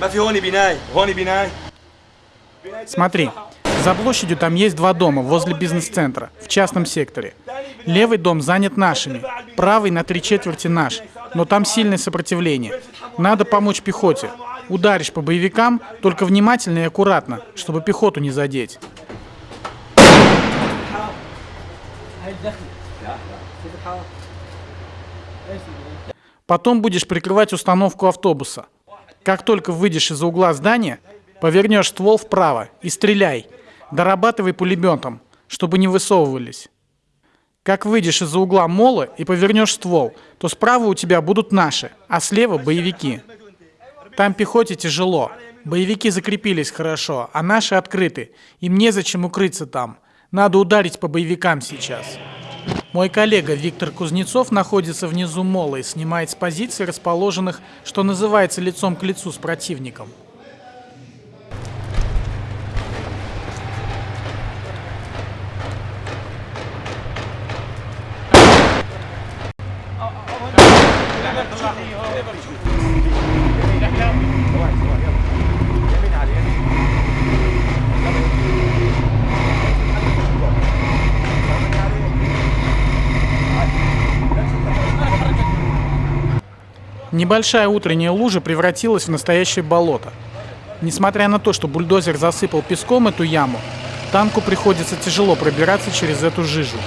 ما في هون بناي وهون بناي Смотри, за площадью там есть два дома возле бизнес-центра, в частном секторе. Левый дом занят нашими, правый на три четверти наш, но там сильное сопротивление. Надо помочь пехоте. Ударишь по боевикам, только внимательно и аккуратно, чтобы пехоту не задеть. Потом будешь прикрывать установку автобуса. Как только выйдешь из-за угла здания, повернешь ствол вправо и стреляй. Дорабатывай пулеметом, чтобы не высовывались. Как выйдешь из-за угла мола и повернешь ствол, то справа у тебя будут наши, а слева боевики. Там пехоте тяжело. Боевики закрепились хорошо, а наши открыты. Им незачем укрыться там. Надо ударить по боевикам сейчас. Мой коллега Виктор Кузнецов находится внизу мола и снимает с позиций, расположенных, что называется, лицом к лицу с противником. Небольшая утренняя лужа превратилась в настоящее болото. Несмотря на то, что бульдозер засыпал песком эту яму, танку приходится тяжело пробираться через эту жижу.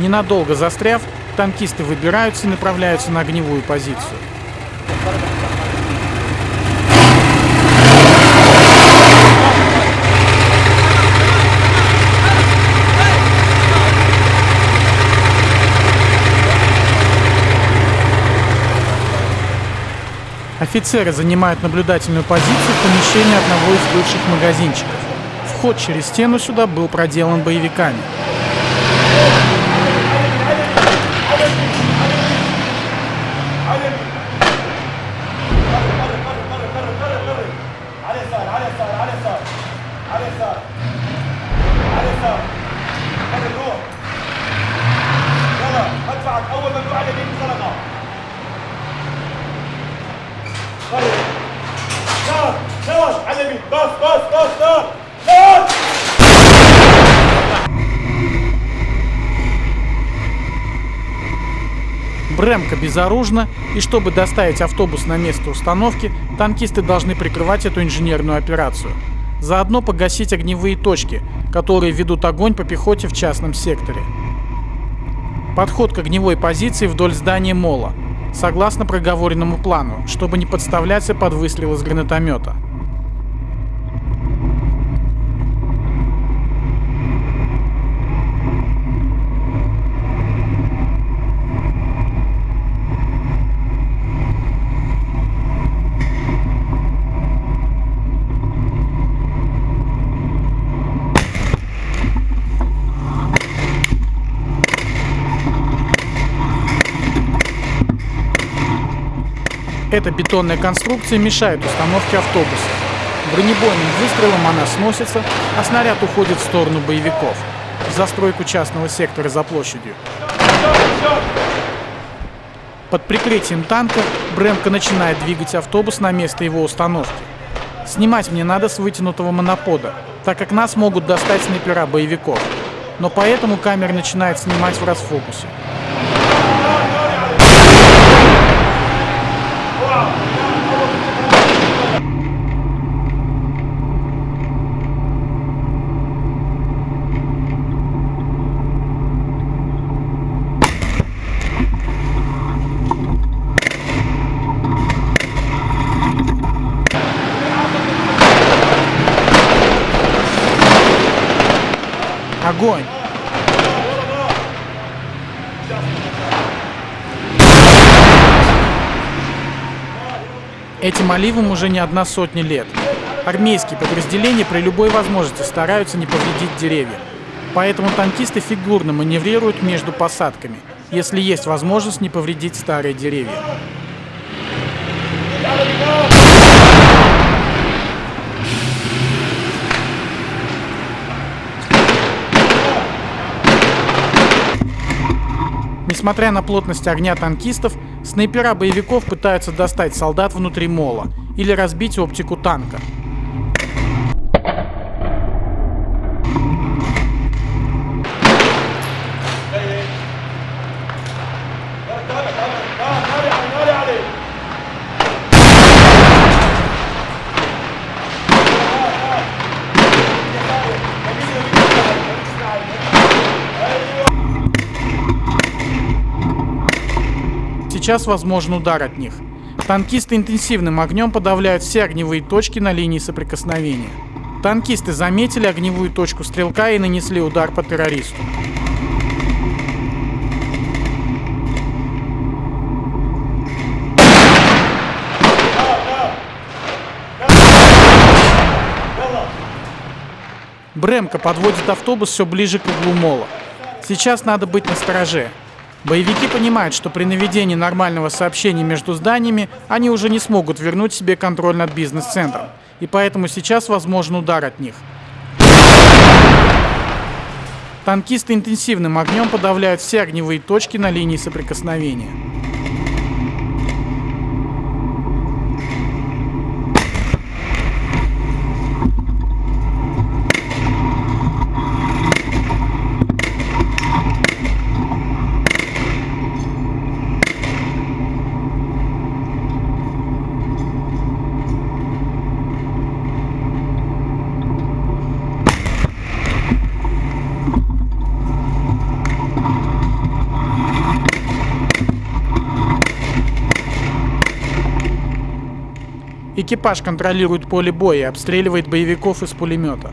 Ненадолго застряв, танкисты выбираются и направляются на огневую позицию. Офицеры занимают наблюдательную позицию в помещении одного из бывших магазинчиков. Вход через стену сюда был проделан боевиками. Bas bas bas bas! Бремка безоружна, и чтобы доставить автобус на место установки, танкисты должны прикрывать эту инженерную операцию. Заодно погасить огневые точки, которые ведут огонь по пехоте в частном секторе. Подход к огневой позиции вдоль здания мола, согласно проговоренному плану, чтобы не подставляться под выстрел из гранатомета. Эта бетонная конструкция мешает установке автобуса. Бронебойным выстрелом она сносится, а снаряд уходит в сторону боевиков, в застройку частного сектора за площадью. Под прикрытием танка Бремко начинает двигать автобус на место его установки. Снимать мне надо с вытянутого монопода, так как нас могут достать снайпера боевиков. Но поэтому камера начинает снимать в расфокусе. огонь! Этим оливам уже не одна сотня лет. Армейские подразделения при любой возможности стараются не повредить деревья. Поэтому танкисты фигурно маневрируют между посадками, если есть возможность не повредить старые деревья. Несмотря на плотность огня танкистов, снайпера боевиков пытаются достать солдат внутри мола или разбить оптику танка. Сейчас возможен удар от них. Танкисты интенсивным огнем подавляют все огневые точки на линии соприкосновения. Танкисты заметили огневую точку стрелка и нанесли удар по террористу. Бремка подводит автобус все ближе к углу мола. Сейчас надо быть настороже. Боевики понимают, что при наведении нормального сообщения между зданиями они уже не смогут вернуть себе контроль над бизнес-центром. И поэтому сейчас возможен удар от них. Танкисты интенсивным огнем подавляют все огневые точки на линии соприкосновения. Экипаж контролирует поле боя и обстреливает боевиков из пулемета.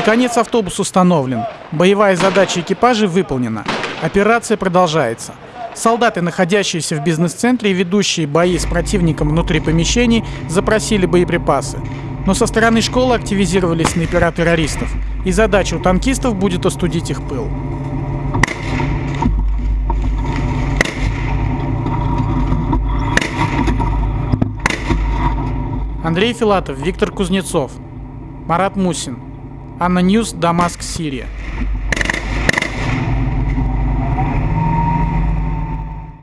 Наконец автобус установлен. Боевая задача экипажа выполнена. Операция продолжается. Солдаты, находящиеся в бизнес-центре и ведущие бои с противником внутри помещений, запросили боеприпасы. Но со стороны школы активизировались снайпера террористов, и задача у танкистов будет остудить их пыл. Андрей Филатов, Виктор Кузнецов, Марат Мусин, ANNA News, Дамаск, Сирия.